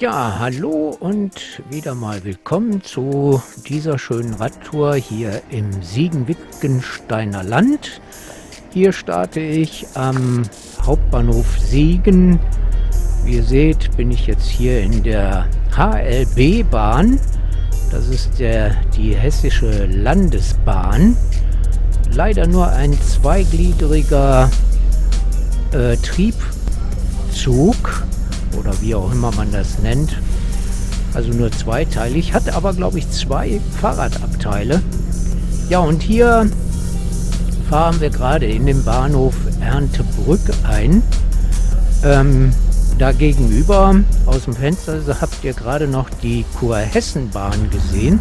Ja, hallo und wieder mal willkommen zu dieser schönen Radtour hier im Siegen-Wittgensteiner Land. Hier starte ich am Hauptbahnhof Siegen. Wie ihr seht, bin ich jetzt hier in der HLB-Bahn. Das ist der, die hessische Landesbahn. Leider nur ein zweigliedriger äh, Triebzug wie auch immer man das nennt. Also nur zweiteilig, hat aber glaube ich zwei Fahrradabteile. Ja und hier fahren wir gerade in den Bahnhof Erntebrück ein. Ähm, da gegenüber aus dem Fenster habt ihr gerade noch die Kurhessenbahn gesehen.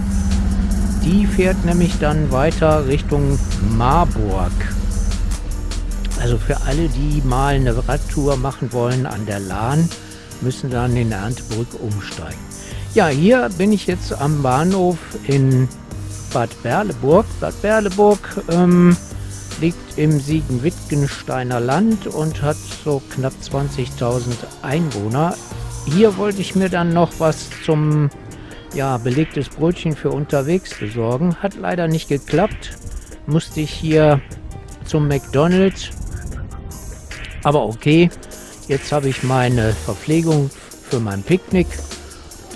Die fährt nämlich dann weiter Richtung Marburg. Also für alle, die mal eine Radtour machen wollen an der Lahn, müssen dann in Erntebrück umsteigen. Ja, hier bin ich jetzt am Bahnhof in Bad Berleburg. Bad Berleburg ähm, liegt im Siegen-Wittgensteiner Land und hat so knapp 20.000 Einwohner. Hier wollte ich mir dann noch was zum ja, belegtes Brötchen für unterwegs besorgen. Hat leider nicht geklappt. Musste ich hier zum McDonald's. Aber okay, Jetzt habe ich meine Verpflegung für mein Picknick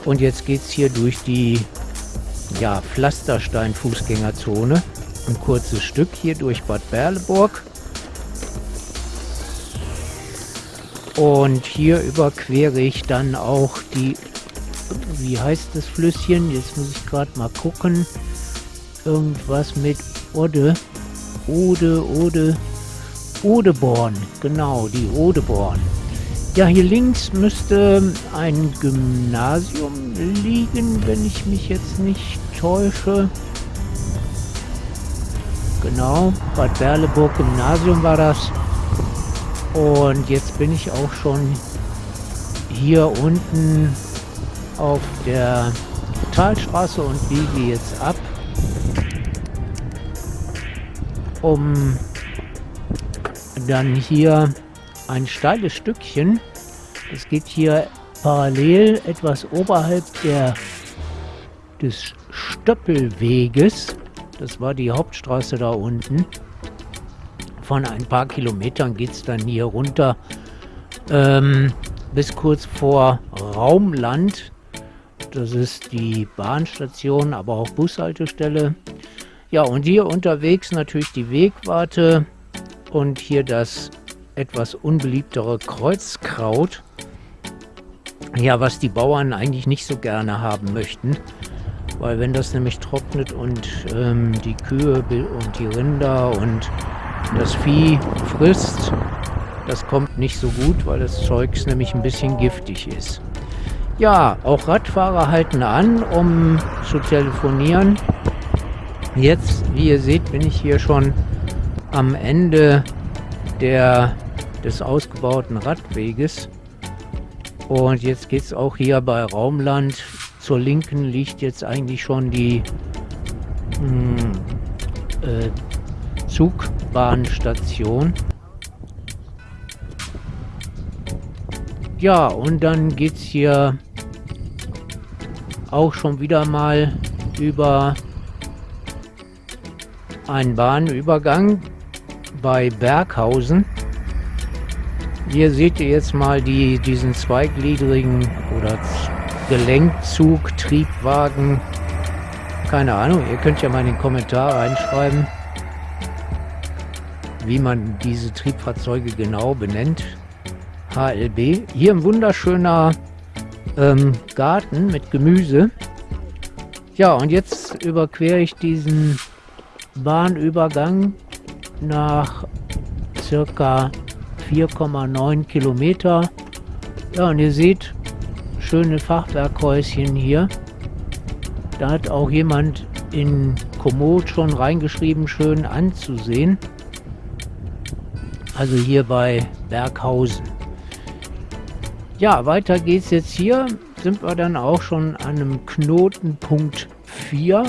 und jetzt geht es hier durch die ja, Pflasterstein-Fußgängerzone. Ein kurzes Stück hier durch Bad Berleburg. Und hier überquere ich dann auch die, wie heißt das Flüsschen? Jetzt muss ich gerade mal gucken. Irgendwas mit Ode. Ode, Ode, Odeborn. Genau, die Odeborn. Ja, hier links müsste ein Gymnasium liegen, wenn ich mich jetzt nicht täusche. Genau, Bad Berleburg Gymnasium war das. Und jetzt bin ich auch schon hier unten auf der Talstraße und biege jetzt ab, um dann hier ein steiles Stückchen. Es geht hier parallel etwas oberhalb der, des Stöppelweges. Das war die Hauptstraße da unten. Von ein paar Kilometern geht es dann hier runter ähm, bis kurz vor Raumland. Das ist die Bahnstation, aber auch Bushaltestelle. Ja, und hier unterwegs natürlich die Wegwarte und hier das etwas unbeliebtere Kreuzkraut. Ja, was die Bauern eigentlich nicht so gerne haben möchten. Weil wenn das nämlich trocknet und ähm, die Kühe und die Rinder und das Vieh frisst, das kommt nicht so gut, weil das Zeugs nämlich ein bisschen giftig ist. Ja, auch Radfahrer halten an, um zu telefonieren. Jetzt, wie ihr seht, bin ich hier schon am Ende der, des ausgebauten Radweges. Und jetzt geht es auch hier bei Raumland. Zur Linken liegt jetzt eigentlich schon die mh, hm, äh, Zugbahnstation. Ja, und dann geht es hier auch schon wieder mal über einen Bahnübergang bei Berghausen. Hier seht ihr jetzt mal die, diesen zweigliedrigen oder Gelenkzug, Triebwagen. Keine Ahnung, ihr könnt ja mal in den Kommentar reinschreiben, wie man diese Triebfahrzeuge genau benennt. HLB. Hier ein wunderschöner ähm, Garten mit Gemüse. Ja, und jetzt überquere ich diesen Bahnübergang nach circa 4,9 Kilometer. Ja, und ihr seht, schöne Fachwerkhäuschen hier. Da hat auch jemand in Komoot schon reingeschrieben, schön anzusehen. Also hier bei Berghausen. Ja, weiter geht's jetzt hier. Sind wir dann auch schon an einem Knotenpunkt 4.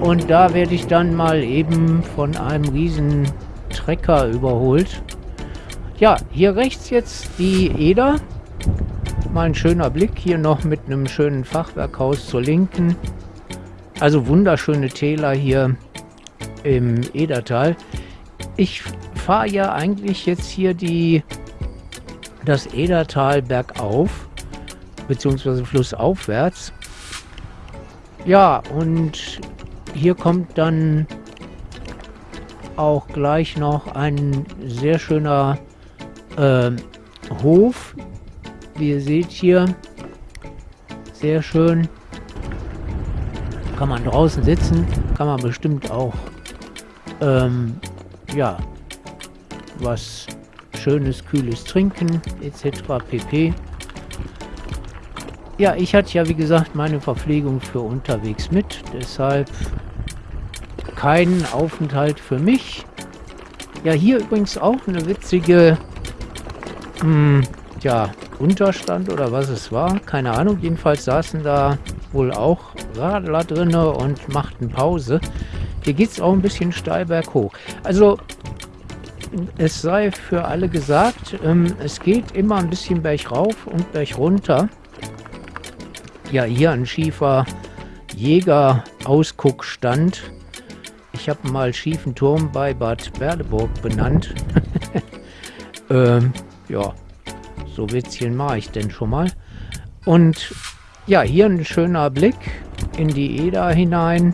Und da werde ich dann mal eben von einem riesen Trecker überholt. Ja, hier rechts jetzt die Eder. Mal ein schöner Blick hier noch mit einem schönen Fachwerkhaus zur Linken. Also wunderschöne Täler hier im Edertal. Ich fahre ja eigentlich jetzt hier die das Edertal bergauf, beziehungsweise flussaufwärts. Ja, und hier kommt dann auch gleich noch ein sehr schöner äh, Hof. Wie ihr seht hier, sehr schön. Kann man draußen sitzen, kann man bestimmt auch ähm, ja, was schönes, kühles Trinken etc. pp. Ja, ich hatte ja wie gesagt meine Verpflegung für unterwegs mit, deshalb kein Aufenthalt für mich. Ja, hier übrigens auch eine witzige, mh, hm, ja, Unterstand oder was es war, keine Ahnung. Jedenfalls saßen da wohl auch Radler drinne und machten Pause. Hier geht es auch ein bisschen steil berghoch. Also es sei für alle gesagt, ähm, es geht immer ein bisschen bergauf und bergunter. Ja, hier ein schiefer Jäger-Ausguckstand. Ich habe mal schiefen Turm bei Bad Berleburg benannt. ähm, ja, so Witzchen mache ich denn schon mal. Und ja, hier ein schöner Blick in die Eder hinein.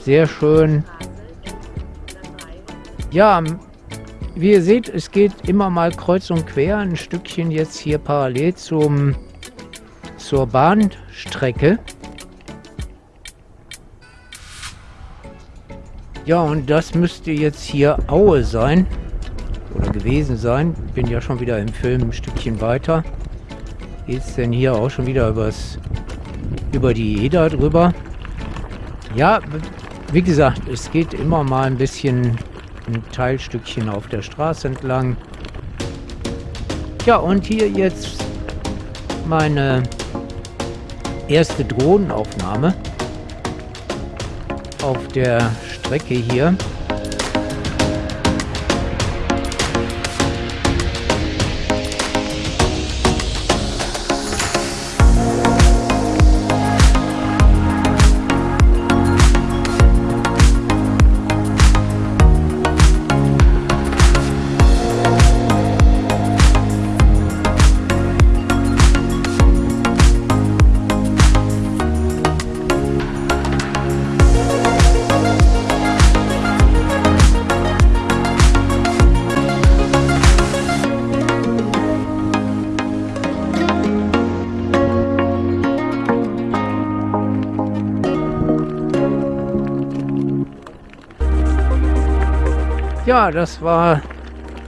Sehr schön. Ja, wie ihr seht, es geht immer mal kreuz und quer. Ein Stückchen jetzt hier parallel zum, zur Bahnstrecke. Ja, und das müsste jetzt hier Aue sein. Oder gewesen sein. Bin ja schon wieder im Film ein Stückchen weiter. Geht es denn hier auch schon wieder übers, über die Eder drüber? Ja, wie gesagt, es geht immer mal ein bisschen ein Teilstückchen auf der Straße entlang. Ja, und hier jetzt meine erste Drohnenaufnahme auf der Strecke hier. Ja, das war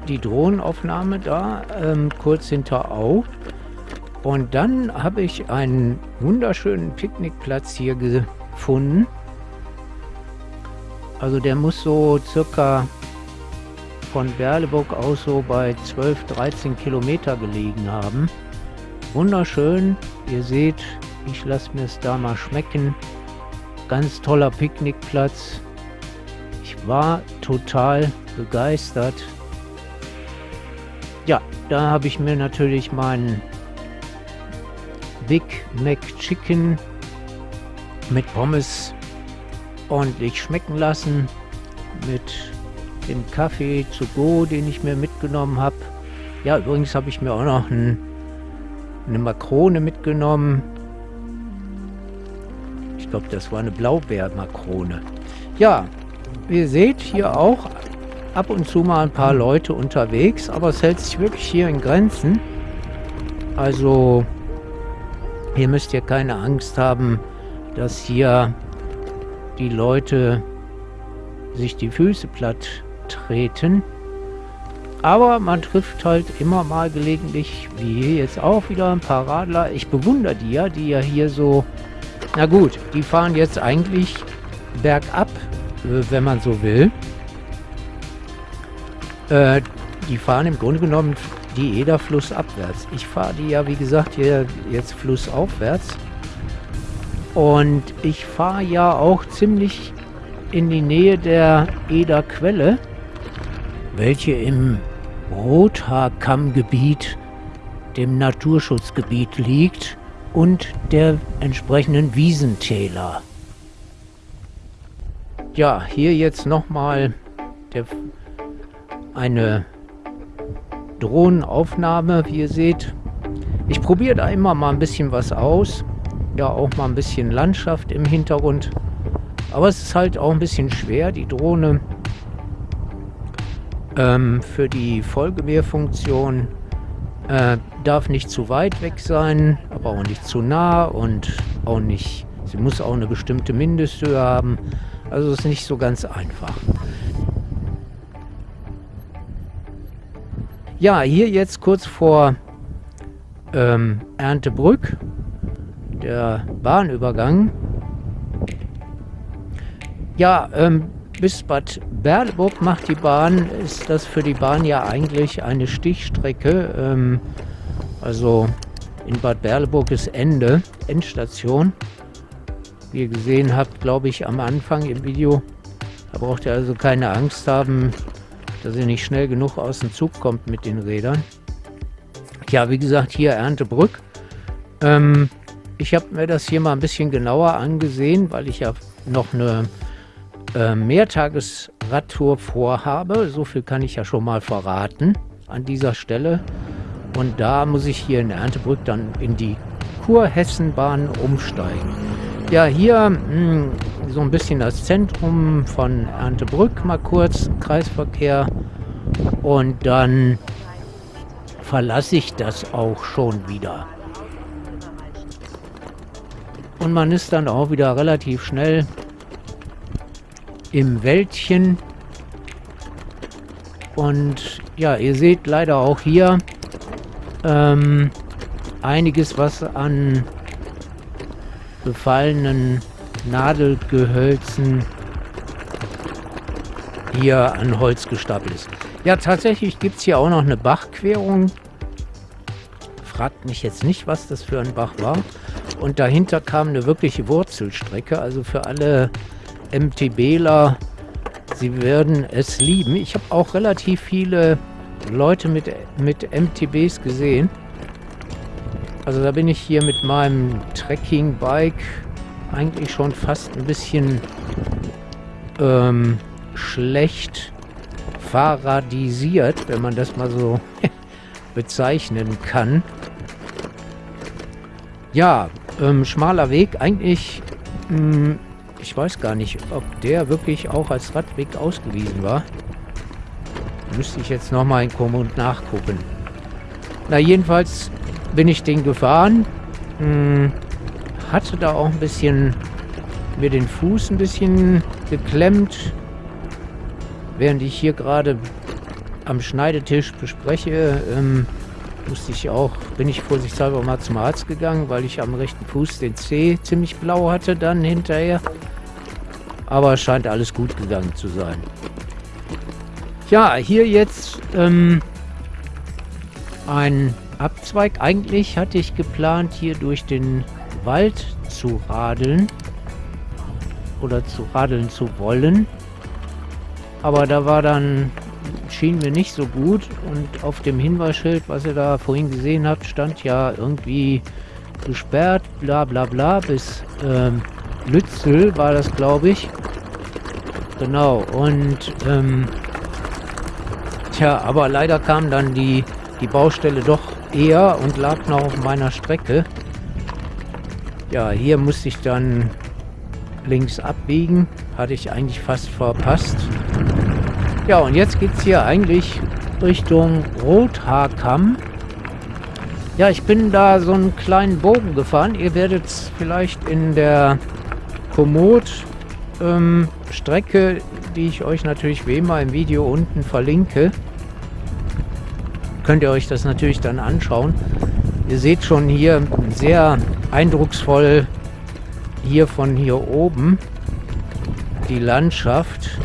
die Drohnenaufnahme da, ähm, kurz hinter Au. Und dann habe ich einen wunderschönen Picknickplatz hier gefunden. Also der muss so circa von Berleburg aus so bei 12, 13 Kilometer gelegen haben. Wunderschön. Ihr seht, ich lasse mir es da mal schmecken. Ganz toller Picknickplatz. War total begeistert. Ja, da habe ich mir natürlich meinen Big Mac Chicken mit Pommes ordentlich schmecken lassen. Mit dem Kaffee zu go, den ich mir mitgenommen habe. Ja, übrigens habe ich mir auch noch ein, eine Makrone mitgenommen. Ich glaube, das war eine Blaubeermakrone. Ja, ihr seht hier auch ab und zu mal ein paar Leute unterwegs, aber es hält sich wirklich hier in Grenzen. Also hier müsst ihr keine Angst haben, dass hier die Leute sich die Füße platt treten. Aber man trifft halt immer mal gelegentlich, wie hier jetzt auch wieder, ein paar Radler. Ich bewundere die ja, die ja hier so... Na gut, die fahren jetzt eigentlich bergab, wenn man so will. Äh, die fahren im Grunde genommen die Eder flussabwärts. Ich fahre die ja, wie gesagt, hier jetzt flussaufwärts. Und ich fahre ja auch ziemlich in die Nähe der Eder Quelle, welche im Rothaarkammgebiet, dem Naturschutzgebiet liegt und der entsprechenden Wiesentäler. Ja, hier jetzt nochmal eine Drohnenaufnahme, wie ihr seht. Ich probiere da immer mal ein bisschen was aus. Ja, auch mal ein bisschen Landschaft im Hintergrund. Aber es ist halt auch ein bisschen schwer, die Drohne ähm, für die Folgewehrfunktion äh, darf nicht zu weit weg sein, aber auch nicht zu nah und auch nicht, sie muss auch eine bestimmte Mindesthöhe haben. Also ist nicht so ganz einfach. Ja, hier jetzt kurz vor ähm, Erntebrück, der Bahnübergang. Ja, ähm, bis Bad Berleburg macht die Bahn, ist das für die Bahn ja eigentlich eine Stichstrecke. Ähm, also in Bad Berleburg ist Ende, Endstation. Wie ihr gesehen habt, glaube ich, am Anfang im Video. Da braucht ihr also keine Angst haben, dass ihr nicht schnell genug aus dem Zug kommt mit den Rädern. Ja, wie gesagt, hier Erntebrück. Ähm, ich habe mir das hier mal ein bisschen genauer angesehen, weil ich ja noch eine äh, Mehrtagesradtour vorhabe. So viel kann ich ja schon mal verraten an dieser Stelle. Und da muss ich hier in Erntebrück dann in die Kurhessenbahn umsteigen. Ja, hier mh, hm, so ein bisschen das Zentrum von Erntebrück mal kurz, Kreisverkehr. Und dann verlasse ich das auch schon wieder. Und man ist dann auch wieder relativ schnell im Wäldchen. Und ja, ihr seht leider auch hier ähm, einiges, was an befallenen Nadelgehölzen hier an Holz gestapelt ist. Ja, tatsächlich gibt es hier auch noch eine Bachquerung. Fragt mich jetzt nicht, was das für ein Bach war. Und dahinter kam eine wirkliche Wurzelstrecke. Also für alle MTBler, sie werden es lieben. Ich habe auch relativ viele Leute mit, mit MTBs gesehen. Also da bin ich hier mit meinem Trekking-Bike eigentlich schon fast ein bisschen ähm, schlecht fahrradisiert, wenn man das mal so bezeichnen kann. Ja, ähm, schmaler Weg. Eigentlich, mh, hm, ich weiß gar nicht, ob der wirklich auch als Radweg ausgewiesen war. Müsste ich jetzt nochmal in Komoot nachgucken. Na, jedenfalls bin ich den gefahren. Hm, hatte da auch ein bisschen mir den Fuß ein bisschen geklemmt, während ich hier gerade am Schneidetisch bespreche. Ähm, musste ich auch, bin ich vorsichtshalber mal zum Arzt gegangen, weil ich am rechten Fuß den Zeh ziemlich blau hatte dann hinterher. Aber es scheint alles gut gegangen zu sein. Ja, hier jetzt ähm, ein Abzweig. Eigentlich hatte ich geplant, hier durch den Wald zu radeln. Oder zu radeln zu wollen. Aber da war dann, schien mir nicht so gut. Und auf dem Hinweisschild, was ihr da vorhin gesehen habt, stand ja irgendwie gesperrt, bla bla bla, bis ähm, Lützel war das, glaube ich. Genau, und ähm, tja, aber leider kam dann die, die Baustelle doch eher und lag noch auf meiner Strecke. Ja, hier musste ich dann links abbiegen. Hatte ich eigentlich fast verpasst. Ja, und jetzt geht es hier eigentlich Richtung Rothaarkamm. Ja, ich bin da so einen kleinen Bogen gefahren. Ihr werdet es vielleicht in der Komoot-Strecke, ähm, die ich euch natürlich wie immer im Video unten verlinke, könnt ihr euch das natürlich dann anschauen. Ihr seht schon hier sehr eindrucksvoll hier von hier oben die Landschaft.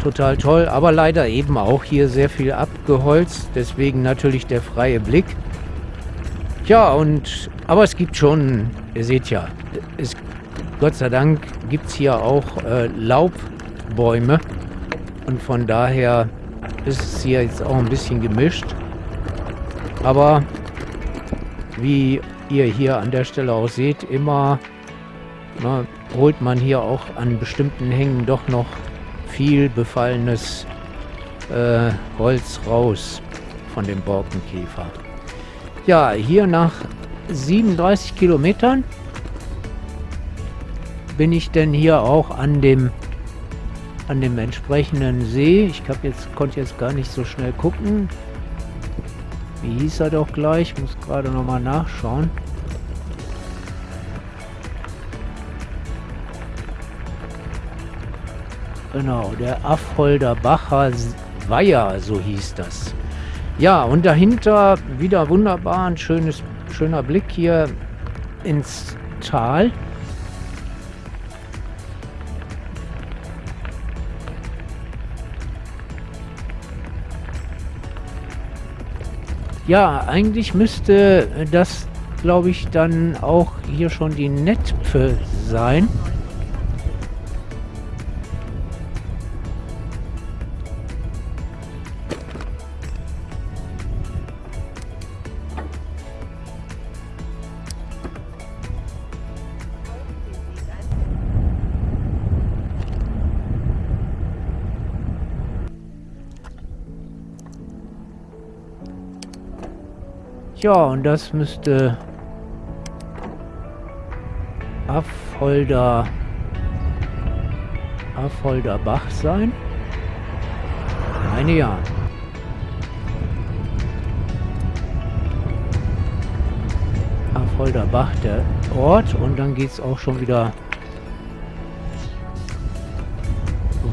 Total toll, aber leider eben auch hier sehr viel abgeholzt. Deswegen natürlich der freie Blick. Ja, und aber es gibt schon, ihr seht ja, es, Gott sei Dank gibt es hier auch äh, Laubbäume. Und von daher ist es hier jetzt auch ein bisschen gemischt. Aber wie ihr hier an der Stelle auch seht, immer na, holt man hier auch an bestimmten Hängen doch noch viel befallenes äh, Holz raus von dem Borkenkäfer. Ja, hier nach 37 Kilometern bin ich denn hier auch an dem an dem entsprechenden See. Ich hab jetzt konnte jetzt gar nicht so schnell gucken. Wie hieß er doch gleich? Ich muss gerade noch mal nachschauen. Genau, der Affolder Bacher Weiher, so hieß das. Ja, und dahinter wieder wunderbar ein schönes, schöner Blick hier ins Tal. Ja, eigentlich müsste das, glaube ich, dann auch hier schon die Netpe sein. Ja, und das müsste Affolder Affolder Bach sein. Meine ja. Affolder Bach der Ort und dann geht es auch schon wieder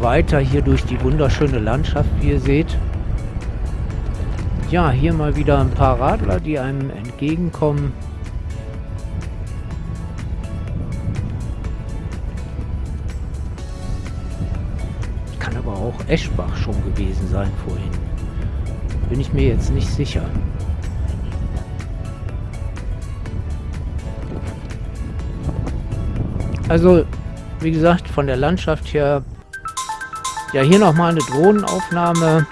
weiter hier durch die wunderschöne Landschaft, wie ihr seht. Ja, hier mal wieder ein paar Radler, die einem entgegenkommen. Kann aber auch Eschbach schon gewesen sein vorhin. Bin ich mir jetzt nicht sicher. Also, wie gesagt, von der Landschaft her, ja, hier nochmal eine Drohnenaufnahme.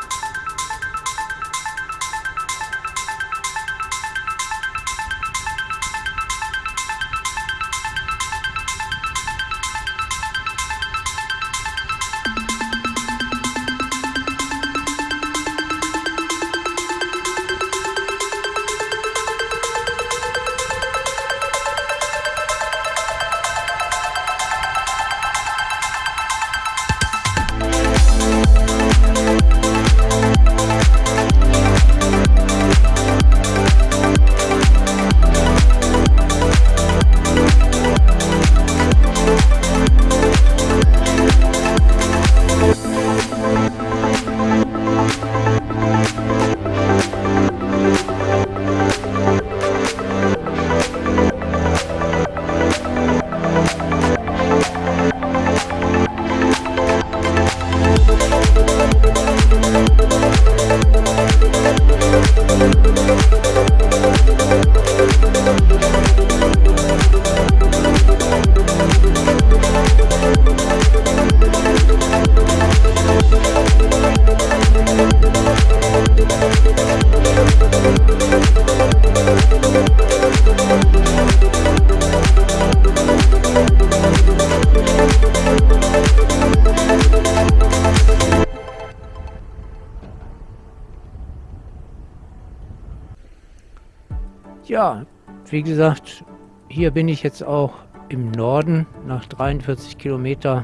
Ja, wie gesagt, hier bin ich jetzt auch im Norden nach 43 Kilometer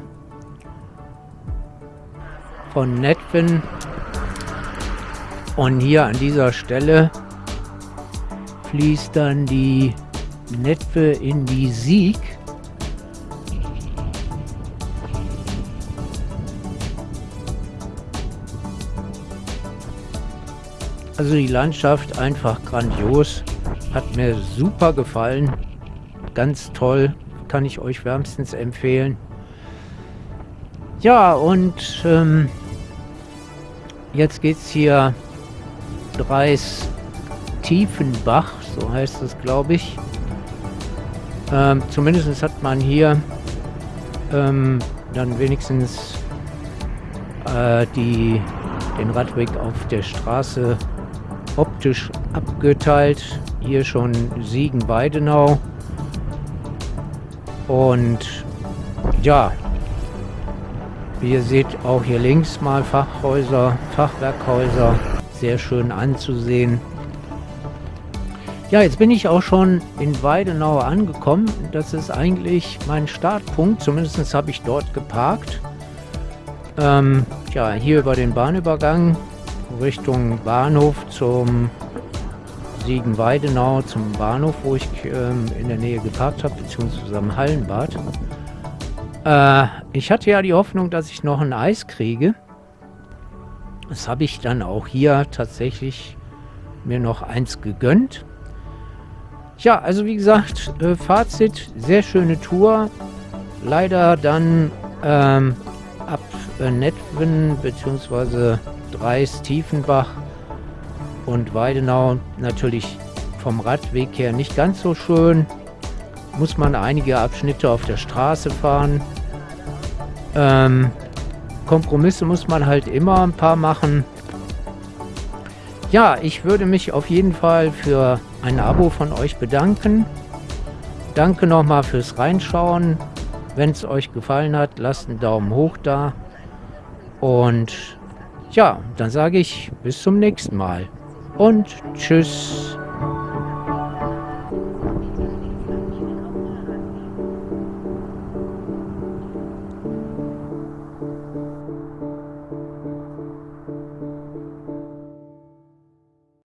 von Netwen. Und hier an dieser Stelle fließt dann die Netwe in die Sieg. Also die Landschaft einfach grandios. Hat mir super gefallen. Ganz toll. Kann ich euch wärmstens empfehlen. Ja, und ähm, jetzt es hier Dreis Tiefenbach, so heißt es, glaube ich. Ähm, zumindest hat man hier ähm, dann wenigstens äh, die den Radweg auf der Straße optisch abgeteilt. Hier schon Siegen-Weidenau. Und ja, wie ihr seht, auch hier links mal Fachhäuser, Fachwerkhäuser, sehr schön anzusehen. Ja, jetzt bin ich auch schon in Weidenau angekommen. Das ist eigentlich mein Startpunkt, zumindest habe ich dort geparkt. Ähm, ja, hier über den Bahnübergang Richtung Bahnhof zum Siegen-Weidenau, zum Bahnhof, wo ich ähm, in der Nähe geparkt habe, beziehungsweise am Hallenbad. Äh, ich hatte ja die Hoffnung, dass ich noch ein Eis kriege. Das habe ich dann auch hier tatsächlich mir noch eins gegönnt. Ja, also wie gesagt, äh, Fazit, sehr schöne Tour. Leider dann ähm, ab äh, Netwen bzw. Dreis, Tiefenbach und Weidenau natürlich vom Radweg her nicht ganz so schön. Muss man einige Abschnitte auf der Straße fahren. Ähm, Kompromisse muss man halt immer ein paar machen. Ja, ich würde mich auf jeden Fall für ein Abo von euch bedanken. Danke nochmal fürs Reinschauen. Wenn es euch gefallen hat, lasst einen Daumen hoch da. Und ja, dann sage ich bis zum nächsten Mal. Und tschüss.